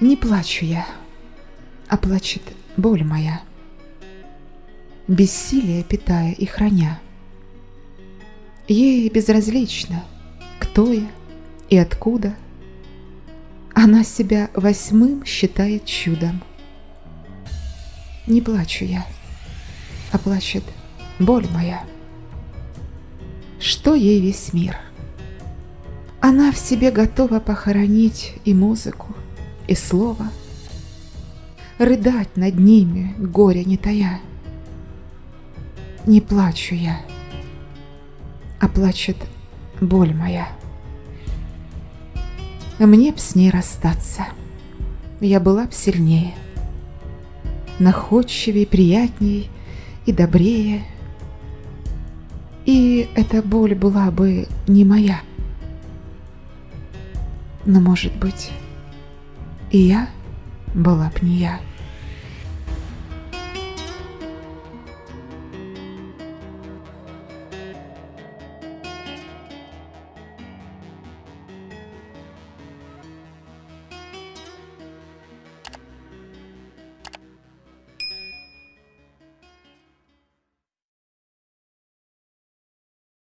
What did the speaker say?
Не плачу я, а плачет боль моя, Бессилие питая и храня. Ей безразлично, кто я и откуда. Она себя восьмым считает чудом. Не плачу я, а плачет боль моя. Что ей весь мир? Она в себе готова похоронить и музыку, и слово, Рыдать над ними, горя не тая. Не плачу я, а плачет боль моя. Мне б с ней расстаться, я была б сильнее, Находчивей, приятней и добрее, И эта боль была бы не моя. Но, может быть, и я была б не я.